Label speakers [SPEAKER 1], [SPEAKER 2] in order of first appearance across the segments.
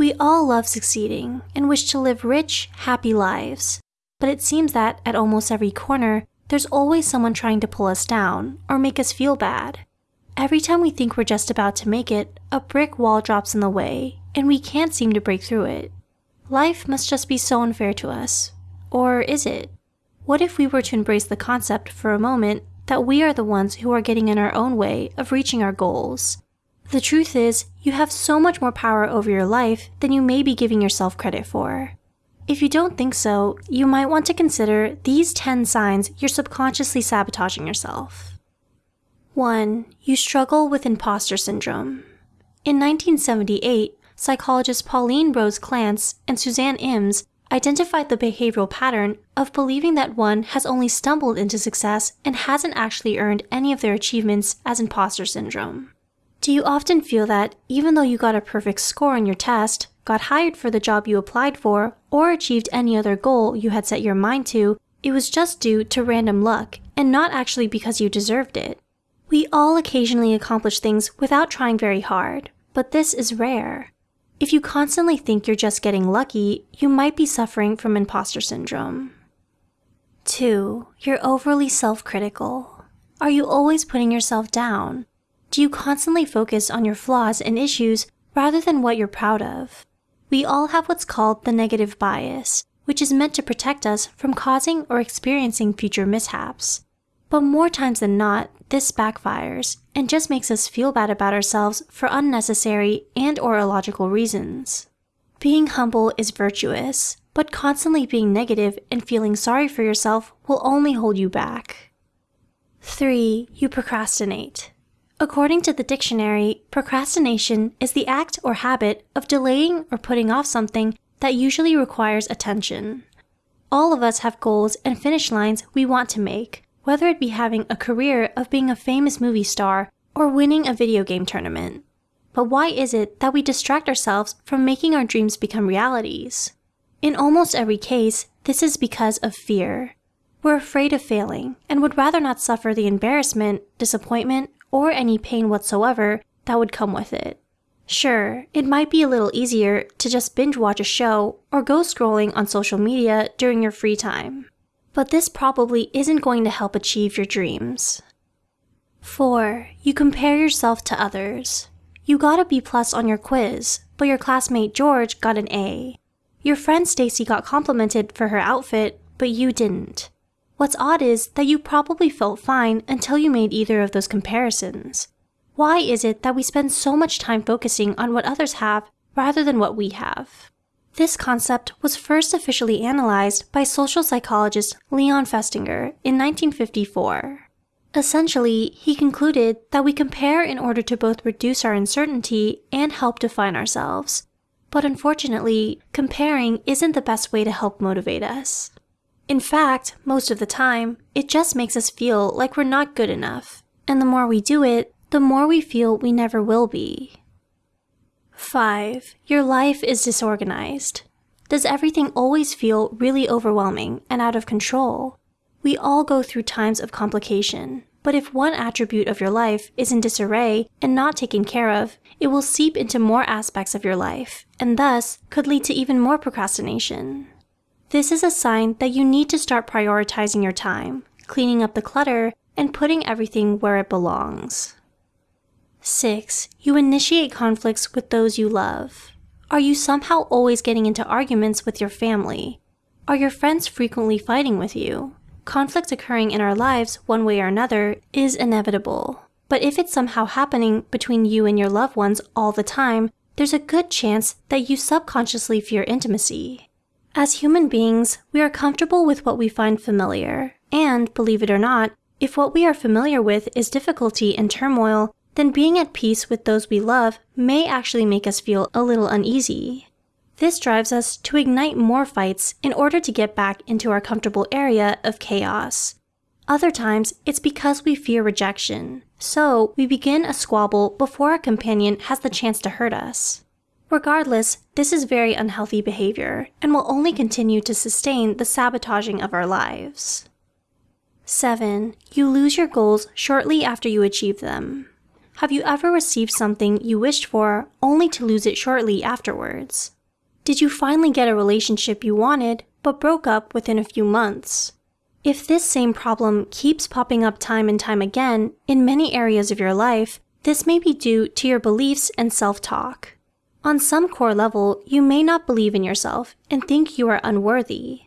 [SPEAKER 1] We all love succeeding and wish to live rich, happy lives. But it seems that at almost every corner, there's always someone trying to pull us down or make us feel bad. Every time we think we're just about to make it, a brick wall drops in the way, and we can't seem to break through it. Life must just be so unfair to us. Or is it? What if we were to embrace the concept for a moment that we are the ones who are getting in our own way of reaching our goals? The truth is, you have so much more power over your life than you may be giving yourself credit for. If you don't think so, you might want to consider these 10 signs you're subconsciously sabotaging yourself. 1. You struggle with imposter syndrome. In 1978, psychologists Pauline Rose Clance and Suzanne Imes identified the behavioral pattern of believing that one has only stumbled into success and hasn't actually earned any of their achievements as imposter syndrome. Do you often feel that even though you got a perfect score on your test, got hired for the job you applied for, or achieved any other goal you had set your mind to, it was just due to random luck and not actually because you deserved it? We all occasionally accomplish things without trying very hard, but this is rare. If you constantly think you're just getting lucky, you might be suffering from imposter syndrome. 2. You're overly self critical. Are you always putting yourself down? Do you constantly focus on your flaws and issues rather than what you're proud of? We all have what's called the negative bias, which is meant to protect us from causing or experiencing future mishaps. But more times than not, this backfires and just makes us feel bad about ourselves for unnecessary and or illogical reasons. Being humble is virtuous, but constantly being negative and feeling sorry for yourself will only hold you back. 3. You procrastinate. According to the dictionary, procrastination is the act or habit of delaying or putting off something that usually requires attention. All of us have goals and finish lines we want to make, whether it be having a career of being a famous movie star or winning a video game tournament. But why is it that we distract ourselves from making our dreams become realities? In almost every case, this is because of fear. We're afraid of failing and would rather not suffer the embarrassment, disappointment, or any pain whatsoever that would come with it. Sure, it might be a little easier to just binge watch a show or go scrolling on social media during your free time. But this probably isn't going to help achieve your dreams. 4. You compare yourself to others. You got a B plus on your quiz, but your classmate George got an A. Your friend Stacy got complimented for her outfit, but you didn't. What's odd is that you probably felt fine until you made either of those comparisons. Why is it that we spend so much time focusing on what others have rather than what we have? This concept was first officially analyzed by social psychologist Leon Festinger in 1954. Essentially, he concluded that we compare in order to both reduce our uncertainty and help define ourselves. But unfortunately, comparing isn't the best way to help motivate us. In fact, most of the time, it just makes us feel like we're not good enough. And the more we do it, the more we feel we never will be. 5. Your life is disorganized. Does everything always feel really overwhelming and out of control? We all go through times of complication, but if one attribute of your life is in disarray and not taken care of, it will seep into more aspects of your life, and thus could lead to even more procrastination. This is a sign that you need to start prioritizing your time, cleaning up the clutter, and putting everything where it belongs. 6. You initiate conflicts with those you love. Are you somehow always getting into arguments with your family? Are your friends frequently fighting with you? Conflict occurring in our lives, one way or another, is inevitable. But if it's somehow happening between you and your loved ones all the time, there's a good chance that you subconsciously fear intimacy. As human beings, we are comfortable with what we find familiar, and, believe it or not, if what we are familiar with is difficulty and turmoil, then being at peace with those we love may actually make us feel a little uneasy. This drives us to ignite more fights in order to get back into our comfortable area of chaos. Other times, it's because we fear rejection, so we begin a squabble before our companion has the chance to hurt us. Regardless, this is very unhealthy behavior and will only continue to sustain the sabotaging of our lives. 7. You lose your goals shortly after you achieve them. Have you ever received something you wished for only to lose it shortly afterwards? Did you finally get a relationship you wanted but broke up within a few months? If this same problem keeps popping up time and time again in many areas of your life, this may be due to your beliefs and self-talk. On some core level, you may not believe in yourself and think you are unworthy.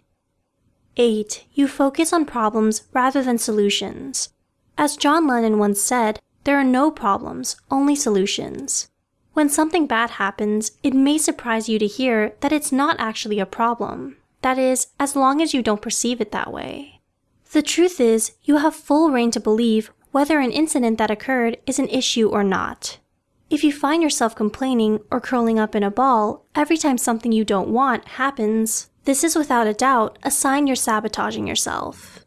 [SPEAKER 1] 8. You focus on problems rather than solutions. As John Lennon once said, there are no problems, only solutions. When something bad happens, it may surprise you to hear that it's not actually a problem. That is, as long as you don't perceive it that way. The truth is, you have full rein to believe whether an incident that occurred is an issue or not. If you find yourself complaining or curling up in a ball every time something you don't want happens, this is without a doubt a sign you're sabotaging yourself.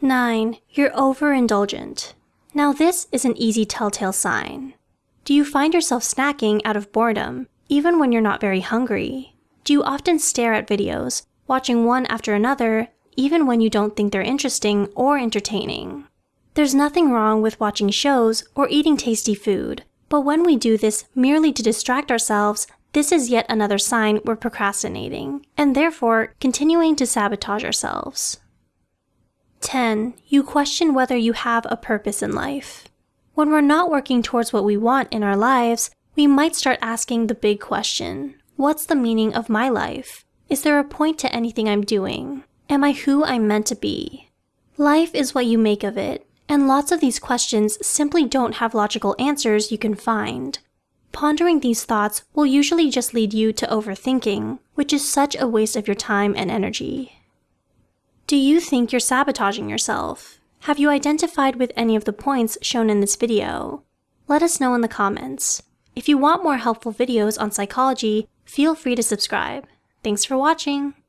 [SPEAKER 1] 9. You're overindulgent. Now this is an easy telltale sign. Do you find yourself snacking out of boredom, even when you're not very hungry? Do you often stare at videos, watching one after another, even when you don't think they're interesting or entertaining? There's nothing wrong with watching shows or eating tasty food, but when we do this merely to distract ourselves, this is yet another sign we're procrastinating, and therefore continuing to sabotage ourselves. 10. You question whether you have a purpose in life. When we're not working towards what we want in our lives, we might start asking the big question What's the meaning of my life? Is there a point to anything I'm doing? Am I who I'm meant to be? Life is what you make of it, and lots of these questions simply don't have logical answers you can find. Pondering these thoughts will usually just lead you to overthinking, which is such a waste of your time and energy. Do you think you're sabotaging yourself? Have you identified with any of the points shown in this video? Let us know in the comments. If you want more helpful videos on psychology, feel free to subscribe. Thanks for watching!